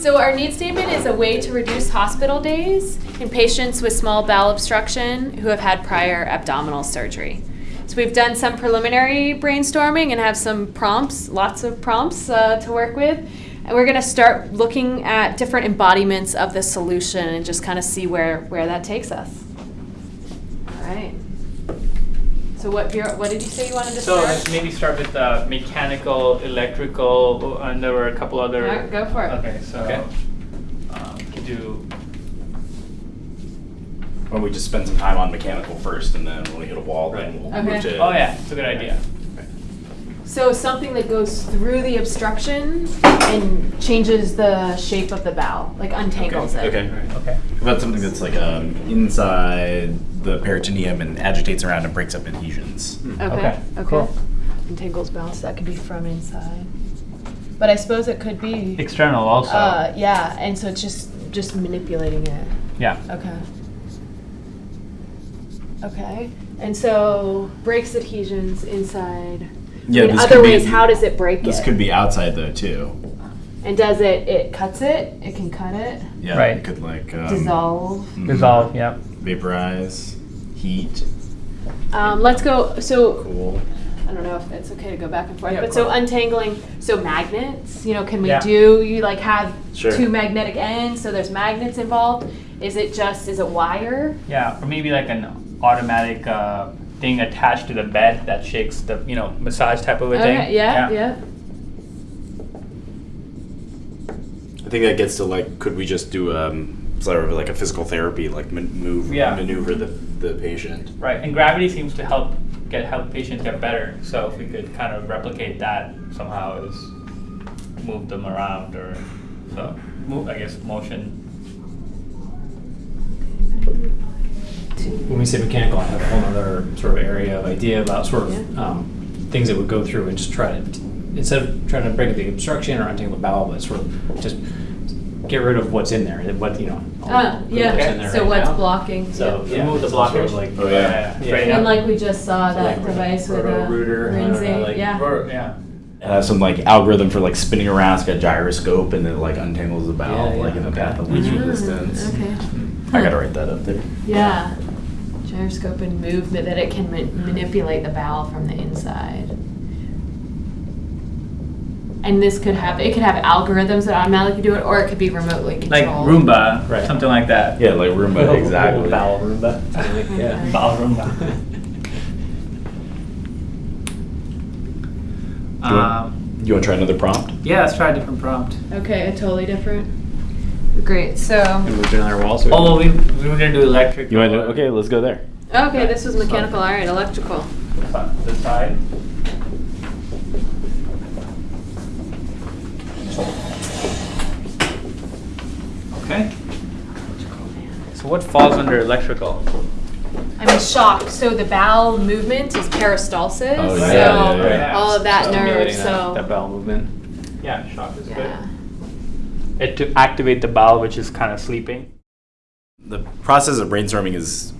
So our need statement is a way to reduce hospital days in patients with small bowel obstruction who have had prior abdominal surgery. So we've done some preliminary brainstorming and have some prompts, lots of prompts uh, to work with. And we're going to start looking at different embodiments of the solution and just kind of see where, where that takes us. All right. So what, Bureau- what did you say you wanted to So start? let's maybe start with uh, mechanical, electrical, and there were a couple other. All right, go for it. Okay, so Okay. um, could do. Why don't we just spend some time on mechanical first, and then when we hit a wall, then we'll Okay. move to. Oh yeah, it's a good idea. So something that goes through the obstruction and changes the shape of the bowel, like untangles it. Okay. Okay. How about something that's like um, inside the peritoneum and agitates around and breaks up adhesions? Okay. Okay, Okay. cool. Untangles bowel, so that could be from inside. But I suppose it could be. External also. Uh, yeah, and so it's just just manipulating it. yeah. Okay. Okay. And so breaks adhesions inside. Yeah, In this other could be- ways, how does it break This it? could be outside though too. And does it? It cuts it. It can cut it. Yeah, Right. it could like um, Dissolve. mhm. Dissolve. Yep. vaporize, heat, Um, let's go. So cool. I don't know if it's okay to go back and forth, Yeah, but of so untangling, so magnets, you know, can we Yeah. do, you like have Sure. two magnetic ends, so there's magnets involved? Is it just, is it wire? Yeah, or maybe like an automatic uh, thing attached to the bed that shakes the you know massage type of a thing. Okay, yeah, yeah. I think that gets to like, could we just do um, sort of like a physical therapy, like man- move, Yeah. maneuver the the patient? Right, and gravity seems to help get help patients get better. So if we could kind of replicate that somehow, is move them around or so move. I guess motion. We say mechanical, I have a whole other sort of area of idea about sort of Yeah. um, things that would go through and just try to, instead of trying to break up the obstruction or untangle the bowel, but sort of just get rid of what's in there, what, you know. all the what's in yeah, there so right what's now. blocking? So, yeah. yeah. Remove the so sort blockage. of like- Oh, yeah. yeah. Right, And like we just saw So that like device with a rooter, I know, like- yeah. Or- yeah. It has some like algorithm for like spinning around. It's got gyroscope and it like untangles the bowel Yeah, yeah, like in the okay. path of least Ah, resistance. Okay, I gotta write that up there. yeah. Gyroscope and movement, that it can ma- manipulate the bowel from the inside. And this could have, it could have algorithms that automatically do it, or it could be remotely controlled. Like controlled. Roomba, Right. something like that. Yeah, like Roomba, Little- exactly. little Bowel Roomba. yeah. Bowel Roomba. you, want, Um, you want to try another prompt? yeah, let's try a different prompt. Okay, a totally different. Great, so, And move to another wall. So Oh, well, we, we were gonna do electric. You want to? Okay, let's go there. okay, this was mechanical, all right, electrical. The side. Okay. So what falls under electrical? I mean, shock, so the bowel movement is peristalsis, Oh, so yeah, yeah, yeah, yeah. all of that nerve, Stimulating that- so. That bowel movement. Yeah, shock is Yeah. good. It to activate the bowel, which is kind of sleeping. The process of brainstorming is,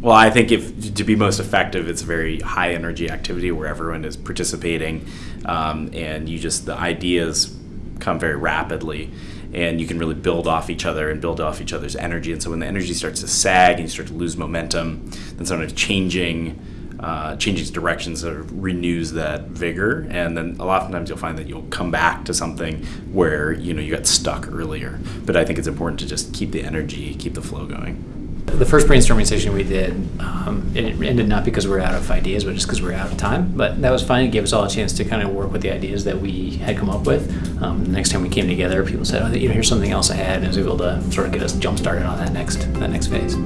well, I think if to be most effective, it's a very high energy activity where everyone is participating, um, and you just the ideas come very rapidly, and you can really build off each other and build off each other's energy. And so when the energy starts to sag and you start to lose momentum, then sometimes changing. Uh, changing direction sort of renews that vigor, and then a lot of times you'll find that you'll come back to something where you know you got stuck earlier. But I think it's important to just keep the energy, keep the flow going. The first brainstorming session we did, um, it ended not because we were out of ideas, but just because we were out of time. But that was fine. It gave us all a chance to kind of work with the ideas that we had come up with. Um, the next time we came together, people said, "Oh, you know, here's something else I had," and I was able to sort of get us jump started on that next that next phase.